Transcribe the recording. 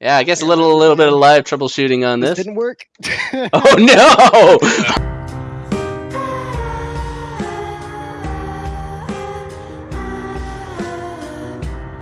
Yeah, I guess a little a little bit of live troubleshooting on This this. didn't work. Oh no!